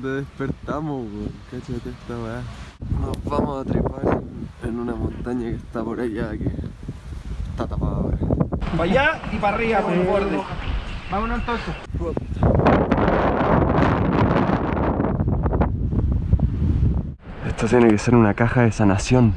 donde despertamos, weón. Cáchate esta weá. Nos vamos a trepar en, en una montaña que está por allá que está tapada ahora. Para allá y para arriba con el borde. Vámonos entonces. Esto tiene que ser una caja de sanación.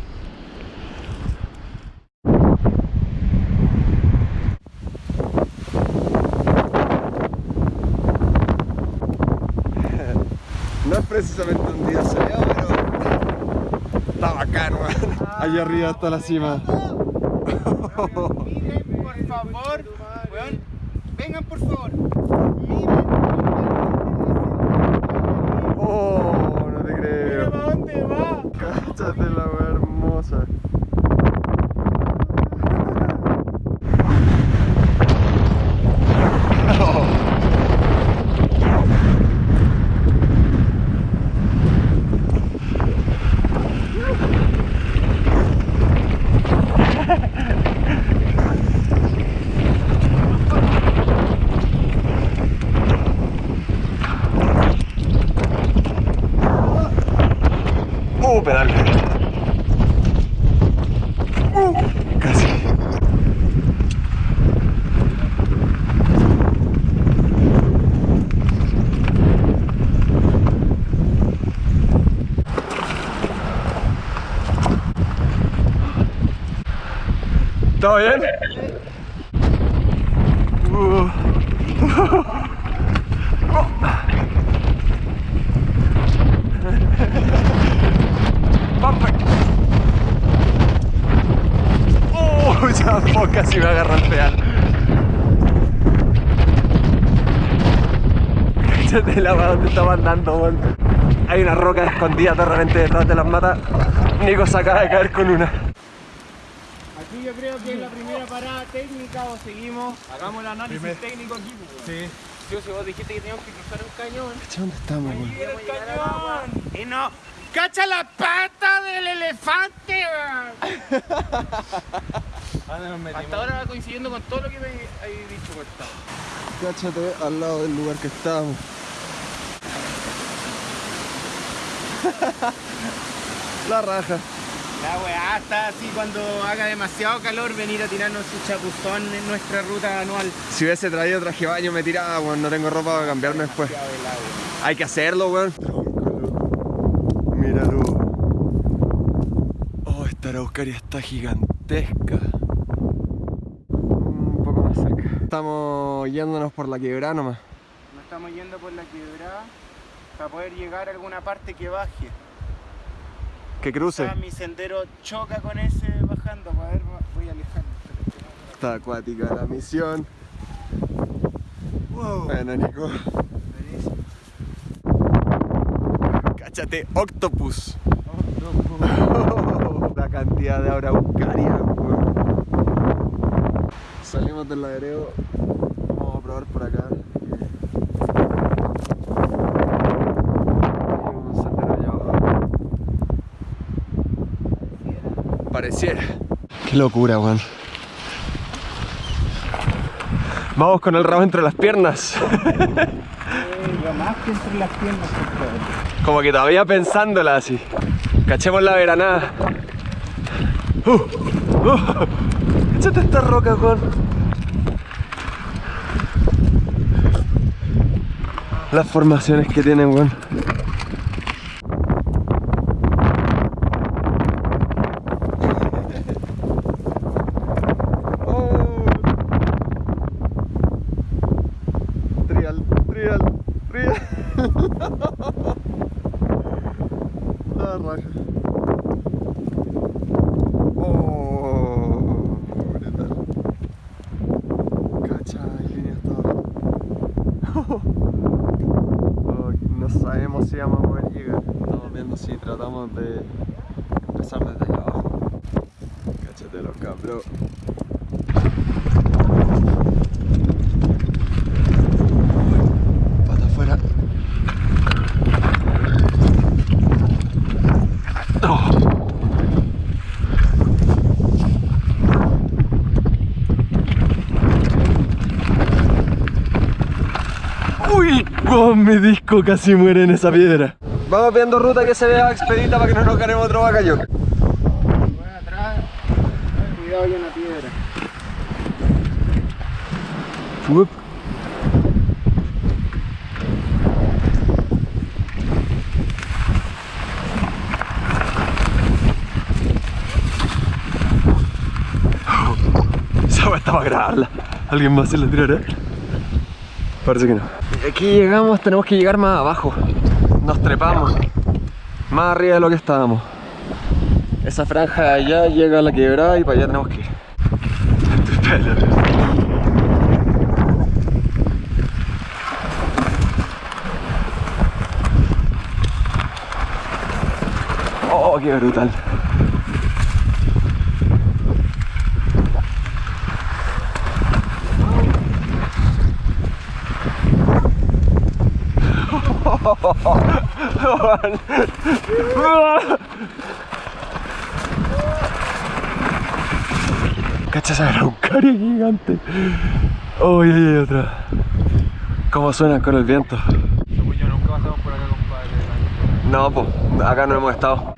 No es precisamente un día soleado, pero está bacán, weón. Allá arriba está la cima. Miren, por favor. Vengan por favor. Miren. Oh, no te creo. ¿Para dónde va? Cáchate la weá hermosa. Uh, pedal. Uh, casi. ¿Todo bien? Uh. Casi me agarra el pedal. Cállate la weá donde estaba andando, weón. Hay una roca escondida repente detrás de las matas. Nico se acaba de caer con una. Yo creo que es la primera parada técnica o seguimos. Hagamos el análisis técnico aquí. Sí. Yo, si vos dijiste que teníamos que cruzar un cañón. ¿Dónde estamos, weón? ¡Mira el cañón! Y no. ¡Cacha la pata del elefante! weón! Hasta ahora va coincidiendo con todo lo que me habéis dicho, Gustavo. Cáchate al lado del lugar que estábamos. La raja. La weá está así cuando haga demasiado calor venir a tirarnos su chapuzón en nuestra ruta anual. Si hubiese traído traje baño me tiraba, weón. No tengo ropa para cambiarme después. Hay que hacerlo, weón. Míralo. Oh, esta araucaria está gigantesca. Un poco más cerca. Estamos yéndonos por la quebrada nomás. Nos estamos yendo por la quebrada para poder llegar a alguna parte que baje. Que cruce. Mi sendero choca con ese bajando, para ver, voy a alejarme. Está acuática la misión. Wow. Bueno, Nico. Cáchate, Octopus. La cantidad de araucaria. Salimos del ladereo. Vamos a probar por acá. Hay un sendero allá abajo. Pareciera. Qué locura, weón. Vamos con el rabo entre las piernas. lo más que entre las piernas, compadre. Como que todavía pensándola así. Cachemos la veranada. Uh, uh, échate esta roca, Juan. Las formaciones que tienen, weón. Oh. Trial, trial, trial. La raja. Oh, brutal. Cacha, hay líneas todas. Oh, no sabemos si vamos a poder llegar. Estamos viendo si tratamos de empezar desde abajo. Cáchate los cabros. Pata afuera. Oh. Uy, Oh, mi disco casi muere en esa piedra. Vamos viendo ruta que se vea expedita para que no nos ganemos otro. Bueno, atrás. Cuidado hay una piedra. Está para grabarla. ¿Alguien más se la tirará? Parece que no. Aquí llegamos, tenemos que llegar más abajo. Nos trepamos. Más arriba de lo que estábamos. Esa franja de allá llega a la quebrada y para allá tenemos que ir. Oh, qué brutal. Cacha esa araucaria gigante. Oh, ay, ay, otra. ¿Cómo suenan con el viento? Según yo nunca pasamos por acá, compadre. No, pues, acá no hemos estado.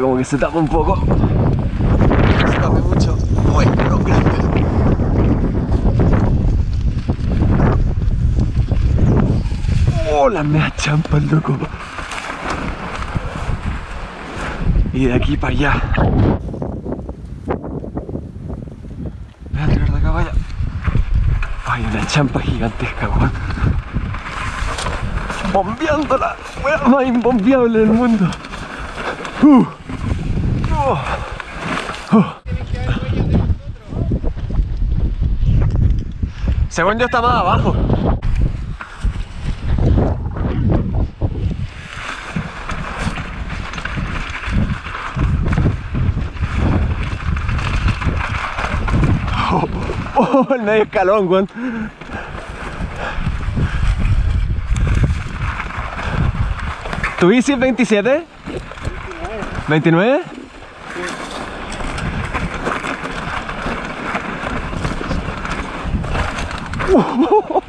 Como que se tapa un poco. Se tapa mucho. Uy, no, grande. Oh, la mea champa, loco. Y de aquí para allá. Voy a tirar de acá. Hay una champa gigantesca, weón. Bombeándola, weón más imbombeable del mundo. Uh. Oh. Oh. Según yo está más abajo. Oh, oh, el medio escalón, weón. ¿Tu bici es 27? 29. Oh,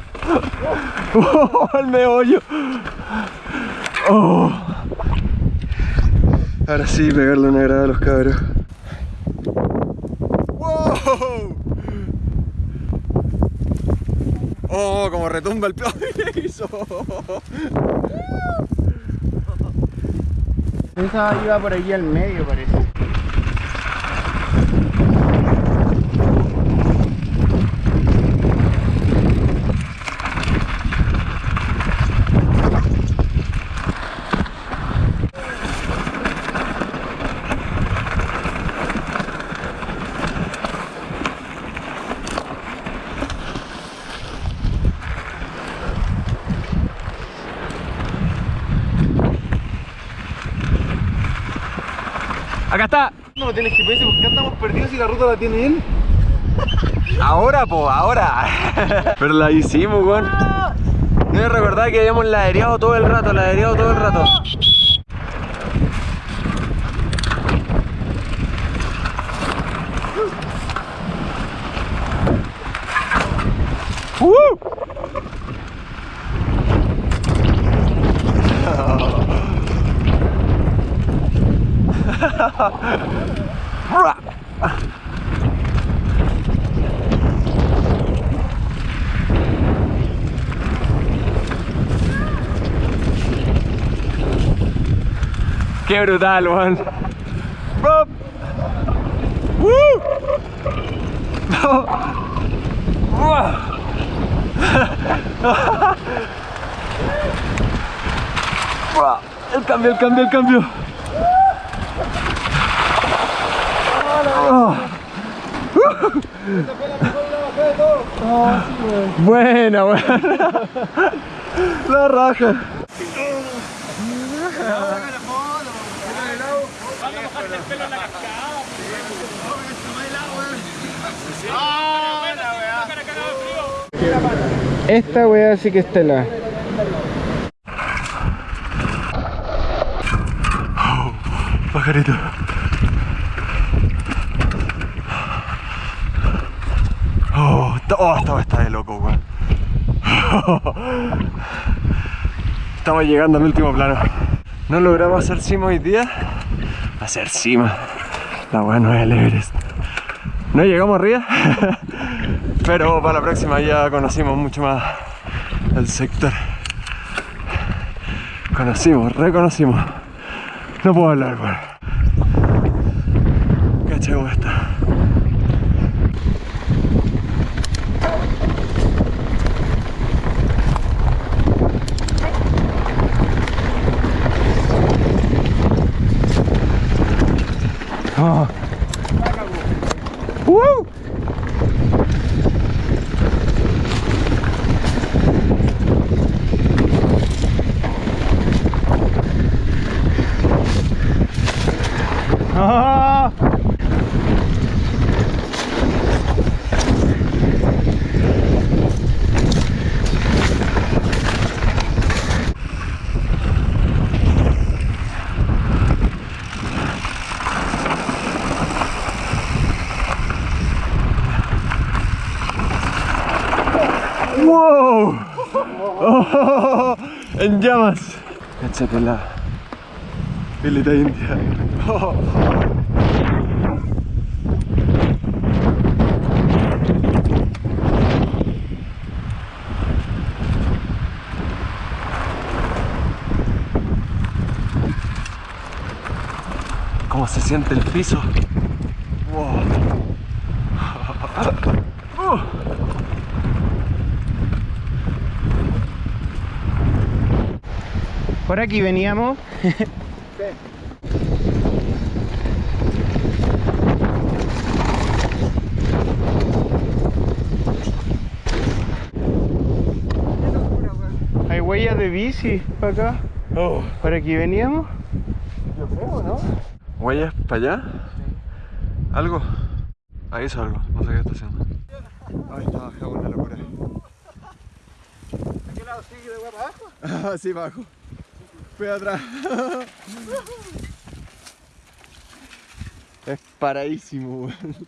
el meollo. Oh. Ahora sí, pegarle una grada a los cabros. ¡Wow! Oh, como retumba el piso. Esa iba por allí al medio, parece. Acá está. No tienes GPS, ¿por qué andamos perdidos si la ruta la tiene él? Ahora, po, ahora. Pero la hicimos, weón. Debes recordar que habíamos ladereado todo el rato, ladereado todo el rato. ¡Uh! Qué brutal, weón. El cambio, el cambio, el cambio. Buena, buena. La raja. Esta wea sí que es tela. pajarito. Oh, esta- oh, esta está de loco, weón. Estamos llegando al último plano. No logramos hacer cima hoy día. Hacer cima. La weá no es el Everest. No llegamos arriba. Pero para la próxima ya conocimos mucho más el sector. Conocimos, reconocimos. No puedo hablar. Cacha cómo está. Uhul! En llamas. Échate la pilita india. Oh. ¿Cómo se siente el piso? Wow. Uh. Por aquí veníamos. Hay huellas de bici para acá. Oh. Por aquí veníamos. Yo creo, ¿no? ¿Huellas para allá? ¿Algo? Ahí hizo algo, no sé qué está haciendo. Ahí está, es una locura. ¿A qué lado sigue de para abajo? Ah, sí, bajo. Atrás. es paradísimo, weón.